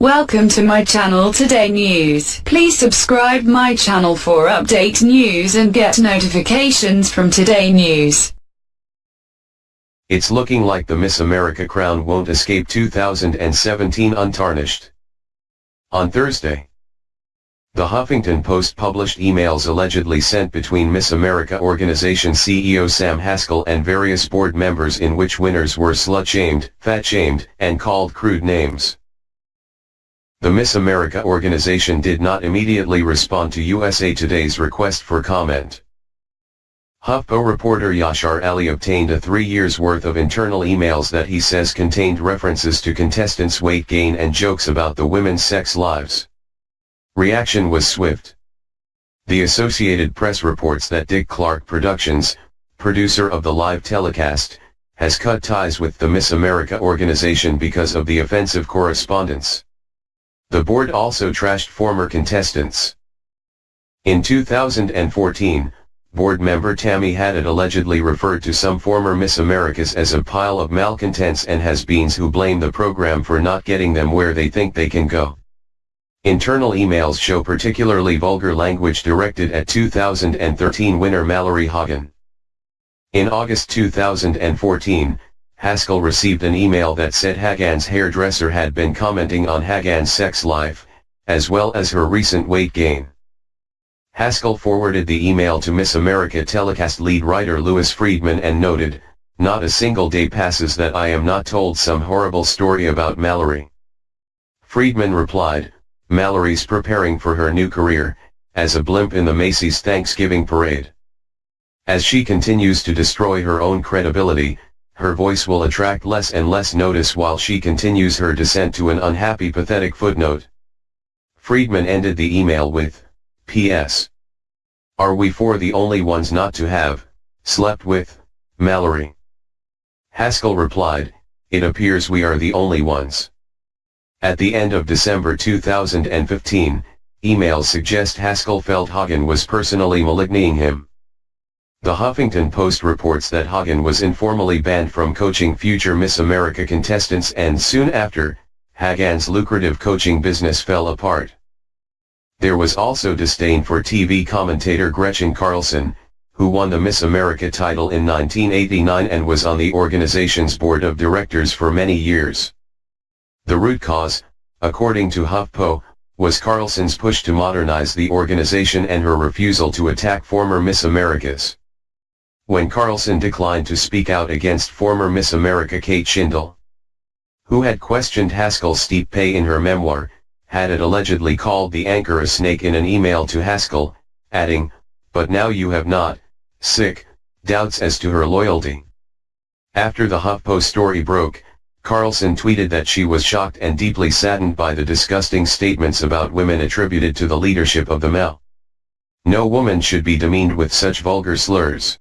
Welcome to my channel Today News. Please subscribe my channel for update news and get notifications from Today News. It's looking like the Miss America crown won't escape 2017 untarnished. On Thursday, the Huffington Post published emails allegedly sent between Miss America organization CEO Sam Haskell and various board members in which winners were slut-shamed, fat-shamed, and called crude names. The Miss America organization did not immediately respond to USA Today's request for comment. HuffPo reporter Yashar Ali obtained a three years worth of internal emails that he says contained references to contestants' weight gain and jokes about the women's sex lives. Reaction was swift. The Associated Press reports that Dick Clark Productions, producer of the live telecast, has cut ties with the Miss America organization because of the offensive correspondence. The board also trashed former contestants. In 2014, board member Tammy Haddad allegedly referred to some former Miss Americas as a pile of malcontents and has-beens who blame the program for not getting them where they think they can go. Internal emails show particularly vulgar language directed at 2013 winner Mallory Hagan. In August 2014, Haskell received an email that said Hagan's hairdresser had been commenting on Hagan's sex life, as well as her recent weight gain. Haskell forwarded the email to Miss America telecast lead writer Lewis Friedman and noted, not a single day passes that I am not told some horrible story about Mallory. Friedman replied, Mallory's preparing for her new career, as a blimp in the Macy's Thanksgiving parade. As she continues to destroy her own credibility, her voice will attract less and less notice while she continues her descent to an unhappy pathetic footnote. Friedman ended the email with, P.S. Are we four the only ones not to have, slept with, Mallory? Haskell replied, it appears we are the only ones. At the end of December 2015, emails suggest Haskell felt Hagan was personally maligning him. The Huffington Post reports that Hagan was informally banned from coaching future Miss America contestants and soon after, Hagan's lucrative coaching business fell apart. There was also disdain for TV commentator Gretchen Carlson, who won the Miss America title in 1989 and was on the organization's board of directors for many years. The root cause, according to HuffPo, was Carlson's push to modernize the organization and her refusal to attack former Miss Americas when Carlson declined to speak out against former Miss America Kate Shindle. Who had questioned Haskell's steep pay in her memoir, had it allegedly called the anchor a snake in an email to Haskell, adding, but now you have not, sick, doubts as to her loyalty. After the HuffPo story broke, Carlson tweeted that she was shocked and deeply saddened by the disgusting statements about women attributed to the leadership of the Mel. No woman should be demeaned with such vulgar slurs.